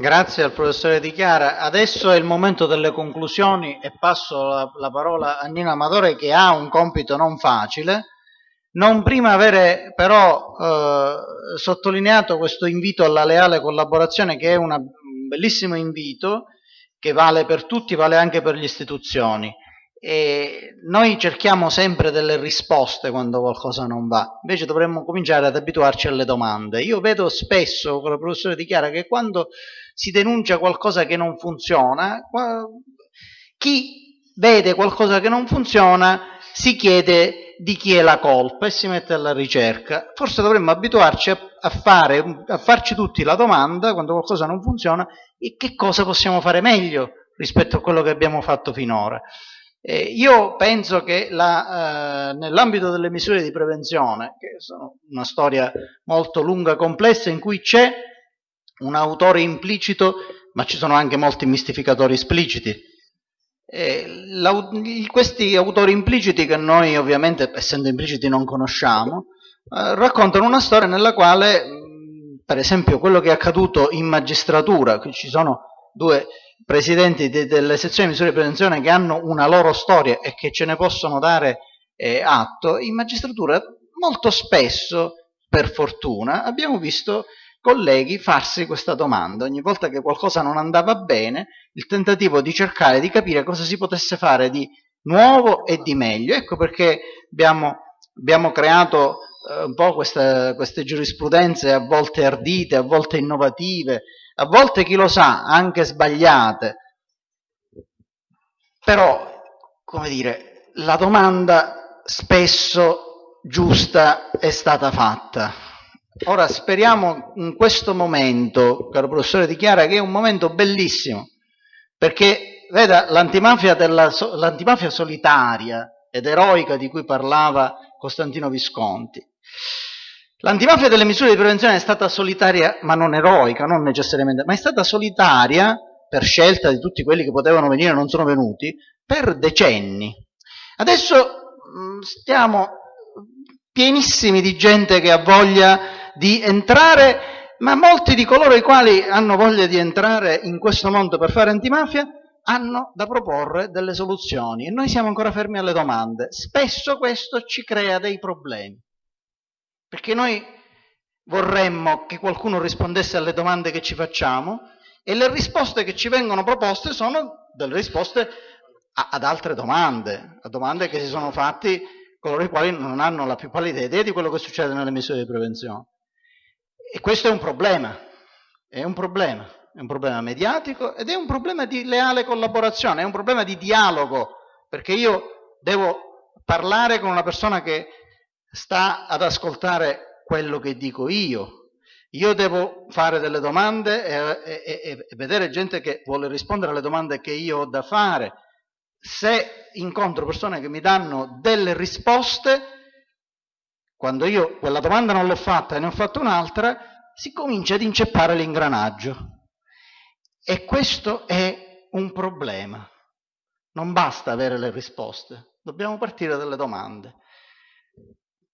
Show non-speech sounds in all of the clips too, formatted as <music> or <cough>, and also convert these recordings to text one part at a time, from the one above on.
Grazie al professore Di Chiara. Adesso è il momento delle conclusioni e passo la, la parola a Nino Amatore che ha un compito non facile. Non prima avere però eh, sottolineato questo invito alla leale collaborazione che è una, un bellissimo invito che vale per tutti, vale anche per le istituzioni. E noi cerchiamo sempre delle risposte quando qualcosa non va, invece dovremmo cominciare ad abituarci alle domande. Io vedo spesso, con il professore dichiara, che quando si denuncia qualcosa che non funziona, chi vede qualcosa che non funziona si chiede di chi è la colpa e si mette alla ricerca. Forse dovremmo abituarci a, fare, a farci tutti la domanda, quando qualcosa non funziona, e che cosa possiamo fare meglio rispetto a quello che abbiamo fatto finora. Eh, io penso che eh, nell'ambito delle misure di prevenzione, che sono una storia molto lunga e complessa, in cui c'è un autore implicito, ma ci sono anche molti mistificatori espliciti. Eh, questi autori impliciti, che noi ovviamente, essendo impliciti, non conosciamo, eh, raccontano una storia nella quale, per esempio, quello che è accaduto in magistratura, qui ci sono due presidenti de, delle sezioni di misure di prevenzione che hanno una loro storia e che ce ne possono dare eh, atto, in magistratura molto spesso, per fortuna, abbiamo visto colleghi farsi questa domanda. Ogni volta che qualcosa non andava bene, il tentativo di cercare di capire cosa si potesse fare di nuovo e di meglio. Ecco perché abbiamo, abbiamo creato eh, un po' queste, queste giurisprudenze a volte ardite, a volte innovative, a volte chi lo sa, anche sbagliate. Però, come dire, la domanda spesso giusta è stata fatta. Ora speriamo in questo momento, caro professore Dichiara, che è un momento bellissimo, perché veda l'antimafia, della, l'antimafia solitaria ed eroica di cui parlava Costantino Visconti, L'antimafia delle misure di prevenzione è stata solitaria, ma non eroica, non necessariamente, ma è stata solitaria per scelta di tutti quelli che potevano venire e non sono venuti, per decenni. Adesso stiamo pienissimi di gente che ha voglia di entrare, ma molti di coloro i quali hanno voglia di entrare in questo mondo per fare antimafia hanno da proporre delle soluzioni e noi siamo ancora fermi alle domande. Spesso questo ci crea dei problemi. Perché noi vorremmo che qualcuno rispondesse alle domande che ci facciamo e le risposte che ci vengono proposte sono delle risposte a, ad altre domande, a domande che si sono fatti coloro i quali non hanno la più pallida idea di quello che succede nelle misure di prevenzione. E questo è un problema, è un problema, è un problema mediatico ed è un problema di leale collaborazione, è un problema di dialogo, perché io devo parlare con una persona che sta ad ascoltare quello che dico io. Io devo fare delle domande e, e, e, vedere gente che vuole rispondere alle domande che io ho da fare. Se incontro persone che mi danno delle risposte, quando io quella domanda non l'ho fatta e ne ho fatto un'altra, si comincia ad inceppare l'ingranaggio. E questo è un problema. Non basta avere le risposte, dobbiamo partire dalle domande.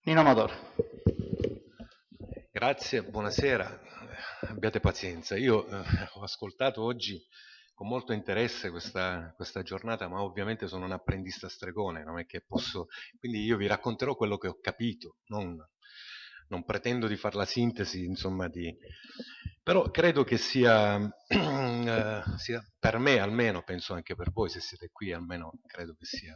Nino Amador. Grazie, buonasera, abbiate pazienza. Io eh, ho ascoltato oggi con molto interesse questa, questa, giornata, ma ovviamente sono un apprendista stregone, non è che posso... Quindi io vi racconterò quello che ho capito, non, non pretendo di fare la sintesi, insomma, di... però credo che sia, <clears throat> eh, sia, per me almeno, penso anche per voi, se siete qui almeno credo che sia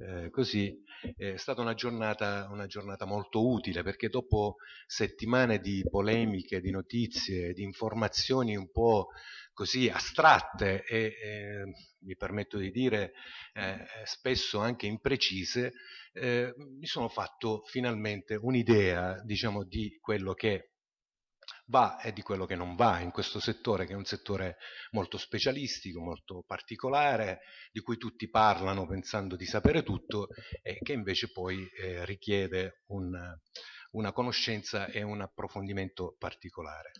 eh, così, è stata una giornata, una giornata, molto utile perché dopo settimane di polemiche, di notizie, di informazioni un po' così astratte e eh, mi permetto di dire eh, spesso anche imprecise, eh, mi sono fatto finalmente un'idea diciamo, di quello che va e di quello che non va in questo settore, che è un settore molto specialistico, molto particolare, di cui tutti parlano pensando di sapere tutto e che invece poi eh, richiede un, una conoscenza e un approfondimento particolare.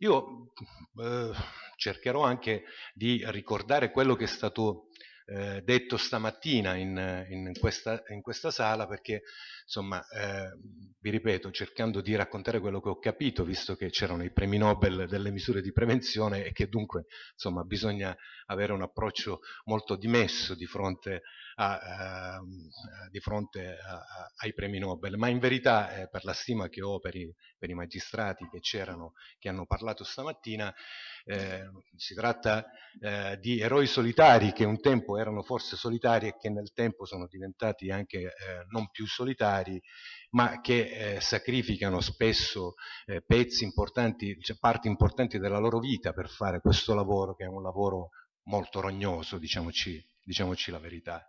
Io eh, cercherò anche di ricordare quello che è stato eh, detto stamattina in, in, questa, in, questa, sala perché, insomma, eh, vi ripeto, cercando di raccontare quello che ho capito, visto che c'erano i premi Nobel delle misure di prevenzione e che dunque, insomma, bisogna avere un approccio molto dimesso di fronte, a, uh, di fronte a, ai premi Nobel, ma in verità, eh, per la stima che ho per i, per i magistrati che c'erano, che hanno parlato stamattina, eh, si tratta eh, di eroi solitari che un tempo erano forse solitari e che nel tempo sono diventati anche eh, non più solitari, ma che eh, sacrificano spesso eh, pezzi importanti, cioè parti importanti della loro vita per fare questo lavoro che è un lavoro molto rognoso, diciamoci, diciamoci la verità.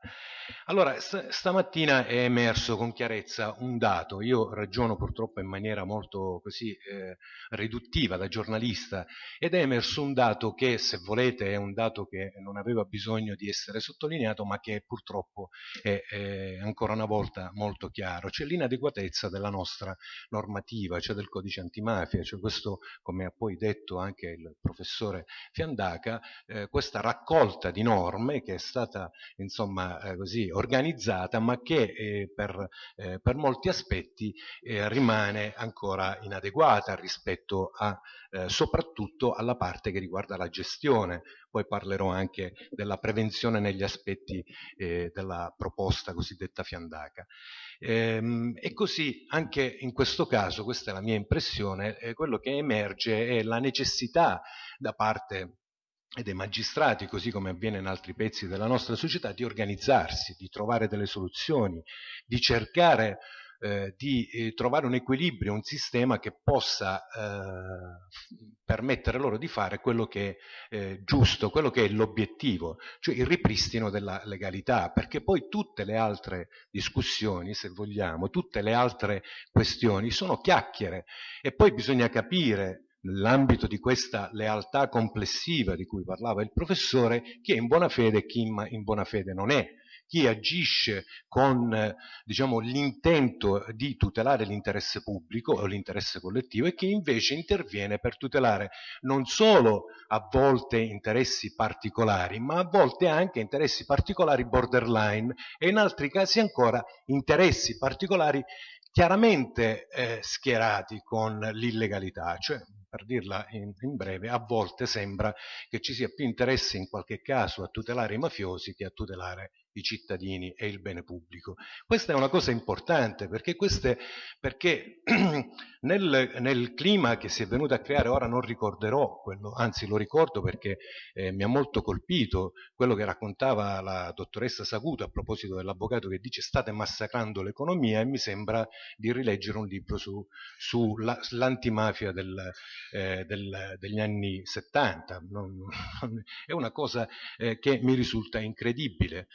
Allora, st stamattina è emerso con chiarezza un dato, io ragiono purtroppo in maniera molto così eh, riduttiva da giornalista, ed è emerso un dato che, se volete, è un dato che non aveva bisogno di essere sottolineato, ma che purtroppo è, è ancora una volta molto chiaro, cioè l'inadeguatezza della nostra normativa, cioè del codice antimafia, cioè questo, come ha poi detto anche il professore Fiandaca, eh, questa raccolta di norme che è stata, insomma, eh, così organizzata, ma che eh, per, eh, per, molti aspetti eh, rimane ancora inadeguata rispetto a, eh, soprattutto alla parte che riguarda la gestione. Poi parlerò anche della prevenzione negli aspetti eh, della proposta cosiddetta fiandaca. Ehm, e così anche in questo caso, questa è la mia impressione, quello che emerge è la necessità da parte e dei magistrati, così come avviene in altri pezzi della nostra società, di organizzarsi, di trovare delle soluzioni, di cercare eh, di eh, trovare un equilibrio, un sistema che possa eh, permettere loro di fare quello che è eh, giusto, quello che è l'obiettivo, cioè il ripristino della legalità, perché poi tutte le altre discussioni, se vogliamo, tutte le altre questioni sono chiacchiere e poi bisogna capire nell'ambito di questa lealtà complessiva di cui parlava il professore, chi è in buona fede e chi in buona fede non è, chi agisce con diciamo, l'intento di tutelare l'interesse pubblico o l'interesse collettivo e chi invece interviene per tutelare non solo a volte interessi particolari, ma a volte anche interessi particolari borderline e in altri casi ancora interessi particolari chiaramente eh, schierati con l'illegalità, cioè per dirla in, in, breve, a volte sembra che ci sia più interesse in qualche caso a tutelare i mafiosi che a tutelare i cittadini e il bene pubblico. Questa è una cosa importante perché, queste, perché <clears throat> nel, nel, clima che si è venuto a creare, ora non ricorderò, quello, anzi lo ricordo perché eh, mi ha molto colpito quello che raccontava la dottoressa Saguto a proposito dell'avvocato che dice state massacrando l'economia e mi sembra di rileggere un libro sull'antimafia su del, eh, del, degli anni 70. Non, non, è una cosa eh, che mi risulta incredibile.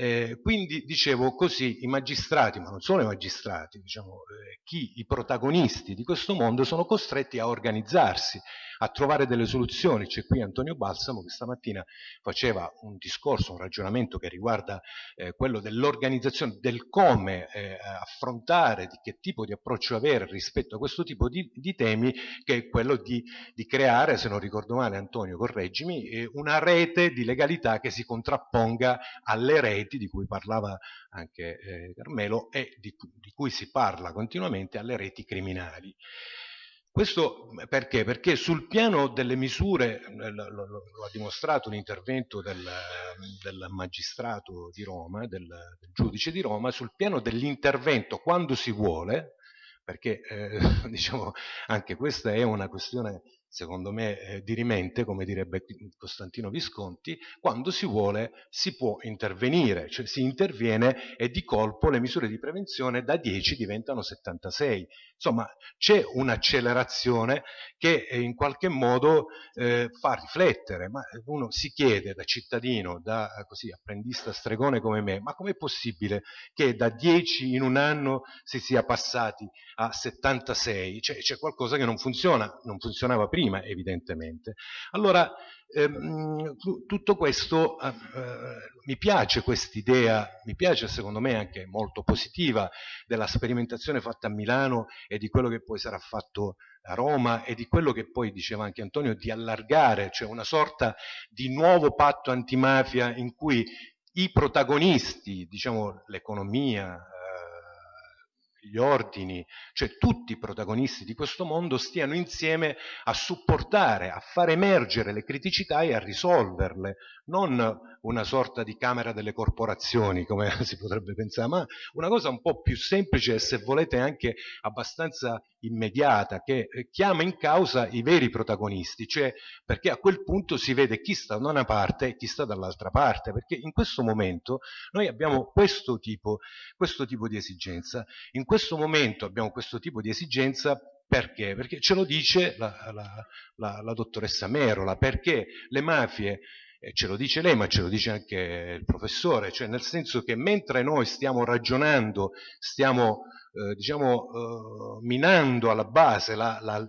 Eh, quindi dicevo così i magistrati, ma non solo i magistrati, diciamo, eh, chi, i protagonisti di questo mondo sono costretti a organizzarsi a trovare delle soluzioni. C'è qui Antonio Balsamo che stamattina faceva un discorso, un ragionamento che riguarda eh, quello dell'organizzazione, del come eh, affrontare, di che tipo di approccio avere rispetto a questo tipo di, di temi, che è quello di, di, creare, se non ricordo male Antonio, correggimi, eh, una rete di legalità che si contrapponga alle reti di cui parlava anche eh, Carmelo e di, di cui si parla continuamente alle reti criminali. Questo perché? Perché sul piano delle misure, eh, lo, lo, lo ha dimostrato l'intervento del, del, magistrato di Roma, del, del, giudice di Roma, sul piano dell'intervento quando si vuole, perché eh, <laughs> diciamo anche questa è una questione secondo me eh, dirimente, come direbbe Costantino Visconti, quando si vuole si può intervenire, cioè si interviene e di colpo le misure di prevenzione da 10 diventano 76. Insomma, c'è un'accelerazione che eh, in qualche modo eh, fa riflettere, ma uno si chiede da cittadino, da così, apprendista stregone come me, ma com'è possibile che da 10 in un anno si sia passati a 76? Cioè, c'è qualcosa che non funziona, non funzionava prima prima evidentemente. Allora, ehm, tutto questo, eh, mi piace quest'idea, mi piace secondo me anche molto positiva della sperimentazione fatta a Milano e di quello che poi sarà fatto a Roma e di quello che poi diceva anche Antonio di allargare, cioè una sorta di nuovo patto antimafia in cui i protagonisti, diciamo l'economia, gli ordini, cioè tutti i protagonisti di questo mondo stiano insieme a supportare, a far emergere le criticità e a risolverle, non una sorta di camera delle corporazioni, come <laughs> si potrebbe pensare, ma una cosa un po' più semplice e se volete anche abbastanza immediata, che eh, chiama in causa i veri protagonisti, cioè perché a quel punto si vede chi sta da una parte e chi sta dall'altra parte, perché in questo momento noi abbiamo questo tipo, questo tipo di esigenza. In questo momento abbiamo questo tipo di esigenza perché? Perché ce lo dice la, la, la, la dottoressa Merola, perché le mafie eh, ce lo dice lei, ma ce lo dice anche il professore, cioè nel senso che mentre noi stiamo ragionando, stiamo eh, diciamo, eh, minando alla base la, la,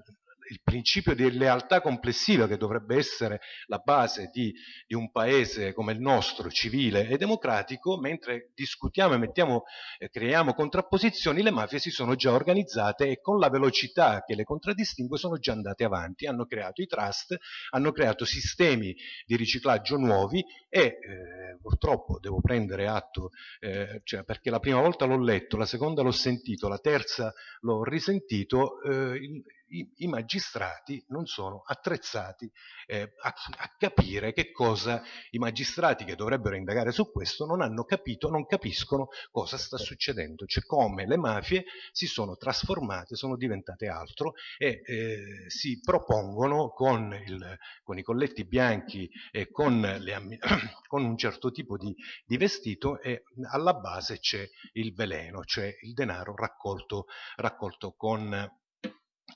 il principio di lealtà complessiva che dovrebbe essere la base di, di, un paese come il nostro, civile e democratico, mentre discutiamo e mettiamo, eh, creiamo contrapposizioni, le mafie si sono già organizzate e con la velocità che le contraddistingue sono già andate avanti, hanno creato i trust, hanno creato sistemi di riciclaggio nuovi e eh, purtroppo devo prendere atto, eh, cioè perché la prima volta l'ho letto, la seconda l'ho sentito, la terza l'ho risentito, eh, il, i, i magistrati non sono attrezzati eh, a, a, capire che cosa i magistrati che dovrebbero indagare su questo non hanno capito, non capiscono cosa sta succedendo, cioè come le mafie si sono trasformate, sono diventate altro e eh, si propongono con, il, con, i colletti bianchi e con, le, <clears throat> con un certo tipo di, di vestito e alla base c'è il veleno, cioè il denaro raccolto, raccolto con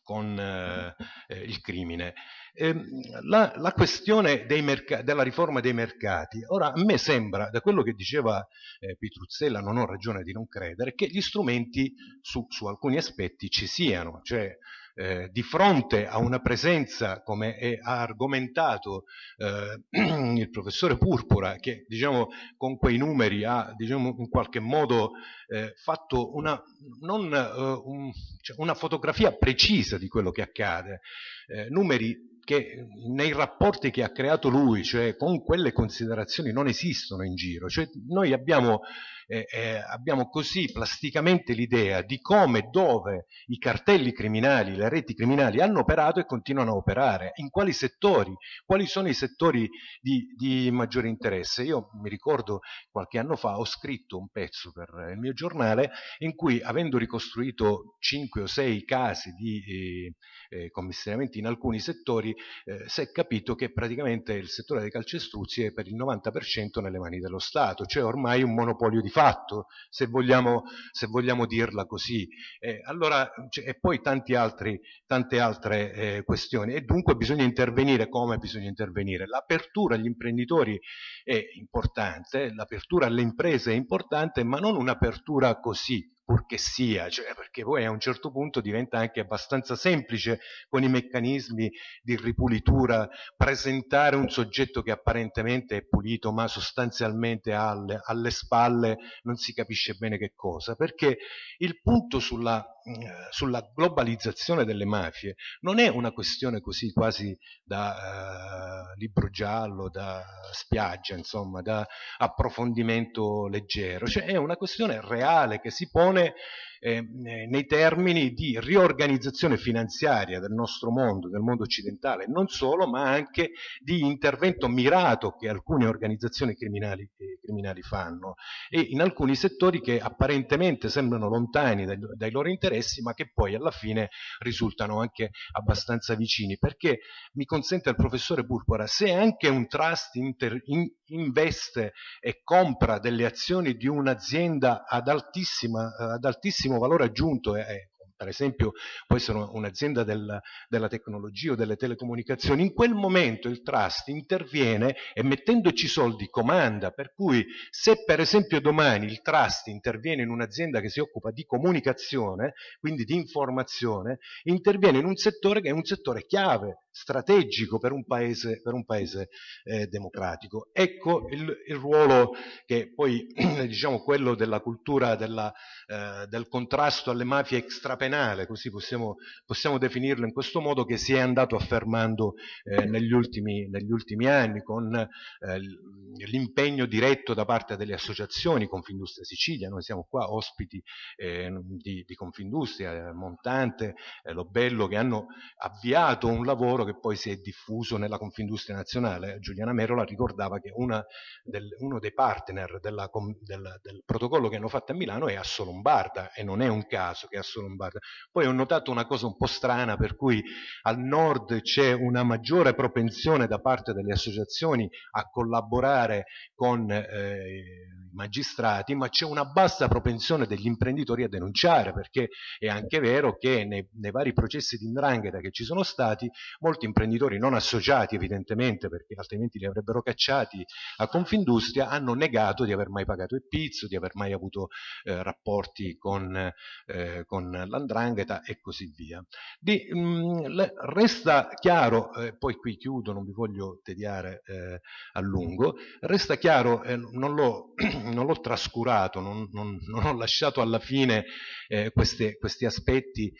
con eh, eh, il crimine. Eh, la, la, questione della riforma dei mercati, ora a me sembra, da quello che diceva eh, Pitruzzella, non ho ragione di non credere, che gli strumenti su, su alcuni aspetti ci siano, cioè eh, di fronte a una presenza, come è, ha argomentato eh, <clears throat> il professore Purpura, che diciamo, con quei numeri ha diciamo, in qualche modo eh, fatto una, non, eh, un, cioè una, fotografia precisa di quello che accade, eh, numeri che nei rapporti che ha creato lui, cioè con quelle considerazioni non esistono in giro, cioè noi abbiamo eh, eh, abbiamo così plasticamente l'idea di come e dove i cartelli criminali, le reti criminali hanno operato e continuano a operare, in quali settori, quali sono i settori di, di maggiore interesse. Io mi ricordo qualche anno fa ho scritto un pezzo per il mio giornale in cui avendo ricostruito cinque o sei casi di eh, eh commissariamenti in alcuni settori eh, si è capito che praticamente il settore dei calcestruzzi è per il 90% nelle mani dello Stato, cioè ormai un monopolio di fatto, se vogliamo, se vogliamo dirla così. Eh, allora, e poi altri, tante altre eh, questioni. E dunque bisogna intervenire come bisogna intervenire. L'apertura agli imprenditori è importante, l'apertura alle imprese è importante, ma non un'apertura così, purché sia, cioè perché poi a un certo punto diventa anche abbastanza semplice con i meccanismi di ripulitura presentare un soggetto che apparentemente è pulito ma sostanzialmente alle, alle spalle non si capisce bene che cosa, perché il punto sulla, sulla globalizzazione delle mafie non è una questione così quasi da eh, libro giallo, da spiaggia, insomma, da approfondimento leggero, cioè è una questione reale che si pone eh, nei termini di riorganizzazione finanziaria del nostro mondo, del mondo occidentale, non solo, ma anche di intervento mirato che alcune organizzazioni criminali, eh, criminali fanno e in alcuni settori che apparentemente sembrano lontani dai, dai, loro interessi, ma che poi alla fine risultano anche abbastanza vicini. Perché mi consente il professore Purpura, se anche un trust inter, in, investe e compra delle azioni di un'azienda ad, ad altissimo valore aggiunto e per esempio può essere un'azienda del, della tecnologia o delle telecomunicazioni, in quel momento il trust interviene e mettendoci soldi comanda, per cui se per esempio domani il trust interviene in un'azienda che si occupa di comunicazione, quindi di informazione, interviene in un settore che è un settore chiave, strategico per un paese, per un paese eh, democratico. Ecco il, il, ruolo che poi, <clears throat> diciamo, quello della cultura della, eh, del contrasto alle mafie extrapersonali penale, così possiamo, possiamo, definirlo in questo modo, che si è andato affermando eh, negli, ultimi, negli, ultimi, anni con eh, l'impegno diretto da parte delle associazioni Confindustria Sicilia, noi siamo qua ospiti eh, di, di, Confindustria, Montante, eh, Lobello, che hanno avviato un lavoro che poi si è diffuso nella Confindustria Nazionale. Giuliana Merola ricordava che del, uno dei partner della, del, del protocollo che hanno fatto a Milano è Asso Lombarda e non è un caso che Asso Lombarda. Poi ho notato una cosa un po' strana per cui al nord c'è una maggiore propensione da parte delle associazioni a collaborare con eh, i magistrati, ma c'è una bassa propensione degli imprenditori a denunciare, perché è anche vero che nei, nei vari processi di indrangheta che ci sono stati, molti imprenditori non associati evidentemente, perché altrimenti li avrebbero cacciati a Confindustria, hanno negato di aver mai pagato il pizzo, di aver mai avuto eh, rapporti con, eh, con l'andrangheta e così via. Di, mh, mm, resta chiaro, eh, poi qui chiudo, non vi voglio tediare eh, a lungo, resta chiaro, eh, non l'ho, <clears throat> trascurato, non, non, non, ho lasciato alla fine eh, queste, questi aspetti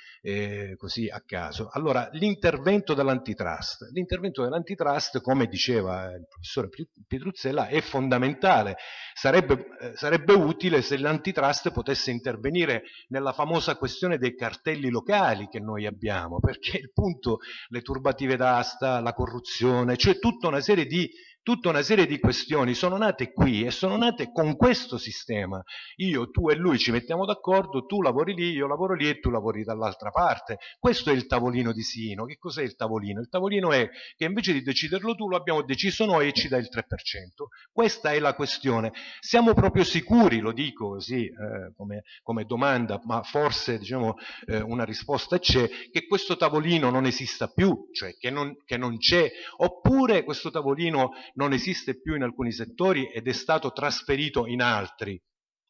così a caso. Allora, l'intervento dell'antitrust. L'intervento dell'antitrust, come diceva il professore Pietruzzella, è fondamentale. Sarebbe, sarebbe utile se l'antitrust potesse intervenire nella famosa questione dei cartelli locali che noi abbiamo, perché il punto, le turbative d'asta, la corruzione, cioè tutta una serie di tutta una serie di questioni sono nate qui e sono nate con questo sistema. Io, tu e lui ci mettiamo d'accordo, tu lavori lì, io lavoro lì e tu lavori dall'altra parte. Questo è il tavolino di Sino. Che cos'è il tavolino? Il tavolino è che invece di deciderlo tu lo abbiamo deciso noi e ci dai il 3%. Questa è la questione. Siamo proprio sicuri, lo dico così eh, come, come, domanda, ma forse diciamo, eh, una risposta c'è, che questo tavolino non esista più, cioè che non, che non c'è, oppure questo tavolino non esiste più in alcuni settori ed è stato trasferito in altri.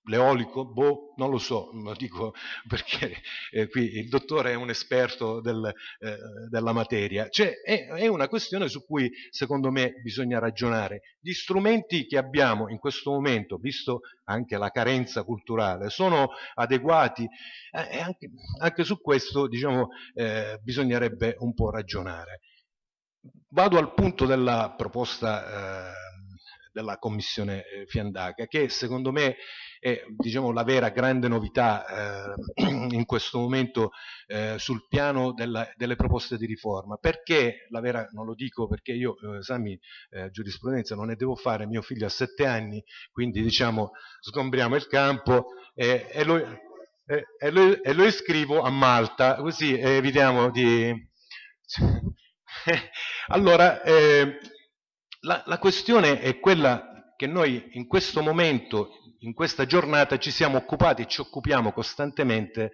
L'eolico? Boh, non lo so, lo dico <laughs> perché eh, qui il dottore è un esperto del, eh, della materia. Cioè, è, è, una questione su cui secondo me bisogna ragionare. Gli strumenti che abbiamo in questo momento, visto anche la carenza culturale, sono adeguati eh, anche, anche, su questo diciamo, eh, bisognerebbe un po' ragionare. Vado al punto della proposta eh, della Commissione eh, Fiandaca, che secondo me è diciamo, la vera grande novità eh, <clears throat> in questo momento eh, sul piano della, delle proposte di riforma. Perché la vera, non lo dico perché io eh, esami eh, giurisprudenza non ne devo fare, mio figlio ha sette anni, quindi diciamo sgombriamo il campo e, e, lo, e, e lo, lo, iscrivo a Malta, così evitiamo di... <laughs> allora, eh, la, la questione è quella che noi in questo momento, in questa giornata, ci siamo occupati e ci occupiamo costantemente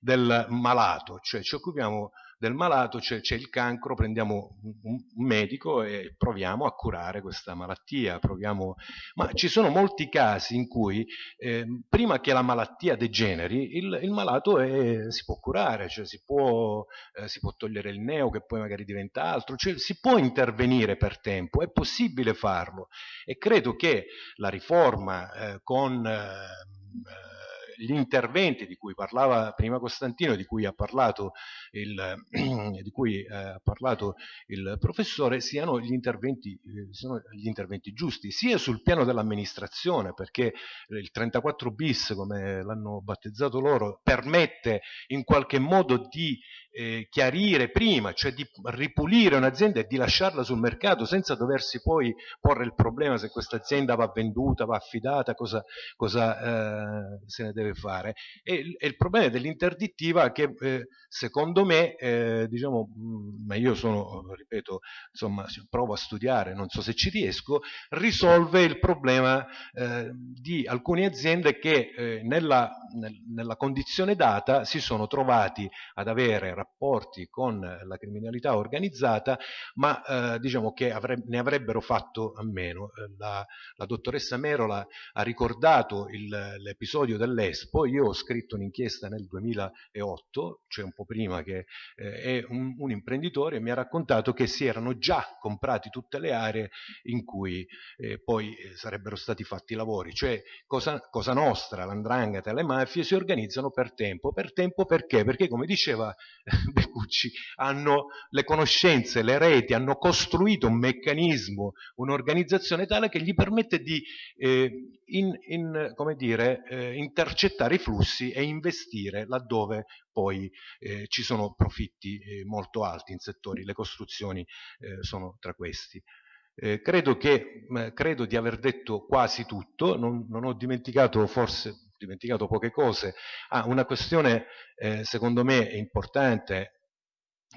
del malato, cioè ci occupiamo del malato, c'è, c'è il cancro, prendiamo un, medico e proviamo a curare questa malattia, proviamo... ma ci sono molti casi in cui eh, prima che la malattia degeneri il, il malato è, si può curare, cioè si può, eh, si può, togliere il neo che poi magari diventa altro, cioè si può intervenire per tempo, è possibile farlo e credo che la riforma eh, con eh, gli interventi di cui parlava prima Costantino, di cui ha parlato il, <clears throat> cui, eh, ha parlato il professore, siano gli, eh, siano gli interventi giusti, sia sul piano dell'amministrazione, perché il 34 bis, come l'hanno battezzato loro, permette in qualche modo di eh, chiarire prima, cioè di ripulire un'azienda e di lasciarla sul mercato senza doversi poi porre il problema se questa azienda va venduta, va affidata, cosa, cosa eh, se ne deve fare. E, e il problema dell'interdittiva che eh, secondo me, eh, diciamo, mh, ma io sono, ripeto, insomma, provo a studiare, non so se ci riesco, risolve il problema eh, di alcune aziende che eh, nella, nel, nella condizione data si sono trovati ad avere rapporti con la criminalità organizzata, ma eh, diciamo che avre ne avrebbero fatto a meno. Eh, la, la dottoressa Merola ha ricordato l'episodio dell'Est Crespo, io ho scritto un'inchiesta nel 2008, cioè un po' prima che eh, è un, un, imprenditore, mi ha raccontato che si erano già comprati tutte le aree in cui eh, poi eh, sarebbero stati fatti i lavori, cioè Cosa, cosa Nostra, l'Andrangheta e le mafie si organizzano per tempo. Per tempo perché? Perché come diceva <laughs> Beccucci, hanno le conoscenze, le reti, hanno costruito un meccanismo, un'organizzazione tale che gli permette di eh, in, in, dire, eh, intercettare i flussi e investire laddove poi eh, ci sono profitti eh, molto alti in settori, le costruzioni eh, sono tra questi. Eh, credo, che, credo, di aver detto quasi tutto, non, non ho dimenticato forse dimenticato poche cose. Ah, una questione eh, secondo me importante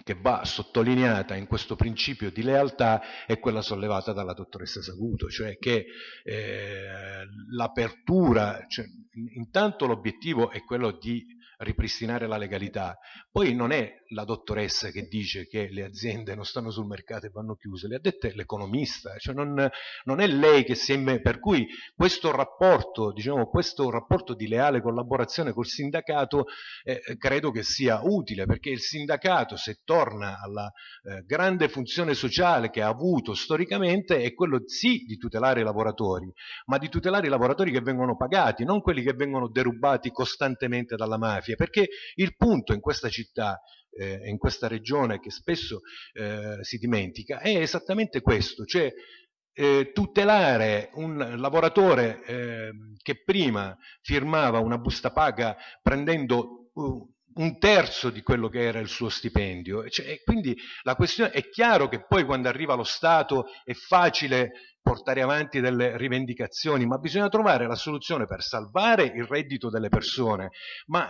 che va sottolineata in questo principio di lealtà è quella sollevata dalla dottoressa Saguto, cioè che eh, l'apertura, cioè, intanto l'obiettivo è quello di ripristinare la legalità. Poi non è la dottoressa che dice che le aziende non stanno sul mercato e vanno chiuse, le ha dette l'economista, cioè non, non, è lei che si è... per cui questo rapporto, diciamo, questo rapporto di leale collaborazione col sindacato eh, credo che sia utile, perché il sindacato, se torna alla eh, grande funzione sociale che ha avuto storicamente, è quello sì di tutelare i lavoratori, ma di tutelare i lavoratori che vengono pagati, non quelli che vengono derubati costantemente dalla mafia mafia, perché il punto in questa città eh, in questa regione che spesso eh, si dimentica è esattamente questo, cioè eh, tutelare un lavoratore eh, che prima firmava una busta paga prendendo uh, un terzo di quello che era il suo stipendio. Cioè, quindi la questione è chiaro che poi quando arriva lo Stato è facile portare avanti delle rivendicazioni, ma bisogna trovare la soluzione per salvare il reddito delle persone, ma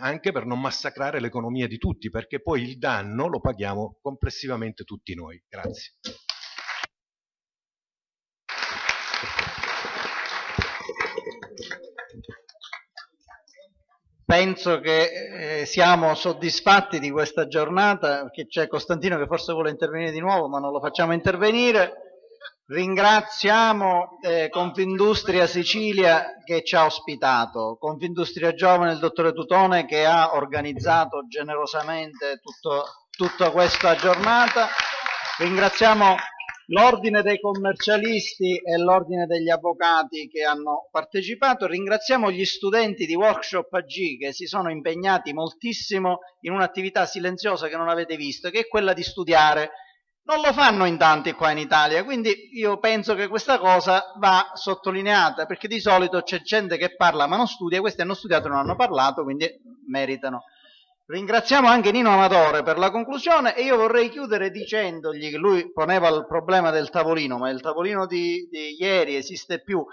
anche per non massacrare l'economia di tutti, perché poi il danno lo paghiamo complessivamente tutti noi. Grazie. Penso che eh, siamo soddisfatti di questa giornata, perché c'è Costantino che forse vuole intervenire di nuovo, ma non lo facciamo intervenire. Ringraziamo eh, Confindustria Sicilia che ci ha ospitato, Confindustria Giovane il dottore Tutone che ha organizzato generosamente tutto, tutta questa giornata. Ringraziamo l'ordine dei commercialisti e l'ordine degli avvocati che hanno partecipato. Ringraziamo gli studenti di Workshop AG che si sono impegnati moltissimo in un'attività silenziosa che non avete visto, che è quella di studiare. Non lo fanno in tanti qua in Italia, quindi io penso che questa cosa va sottolineata, perché di solito c'è gente che parla ma non studia, questi hanno studiato e non hanno parlato, quindi meritano Ringraziamo anche Nino Amatore per la conclusione e io vorrei chiudere dicendogli che lui poneva il problema del tavolino, ma il tavolino di, di ieri esiste più.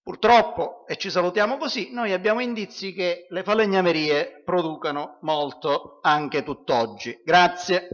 Purtroppo, e ci salutiamo così, noi abbiamo indizi che le falegnamerie producano molto anche tutt'oggi. Grazie.